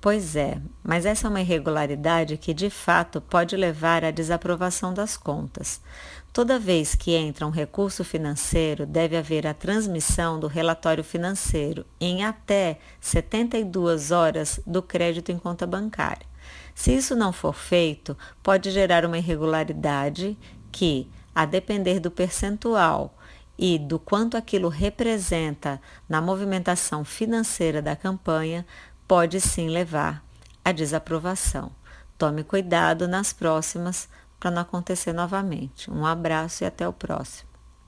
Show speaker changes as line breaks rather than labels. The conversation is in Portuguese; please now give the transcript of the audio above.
Pois é, mas essa é uma irregularidade que de fato pode levar à desaprovação das contas. Toda vez que entra um recurso financeiro, deve haver a transmissão do relatório financeiro em até 72 horas do crédito em conta bancária. Se isso não for feito, pode gerar uma irregularidade que, a depender do percentual e do quanto aquilo representa na movimentação financeira da campanha, pode sim levar à desaprovação. Tome cuidado nas próximas para não acontecer novamente. Um abraço e até o próximo.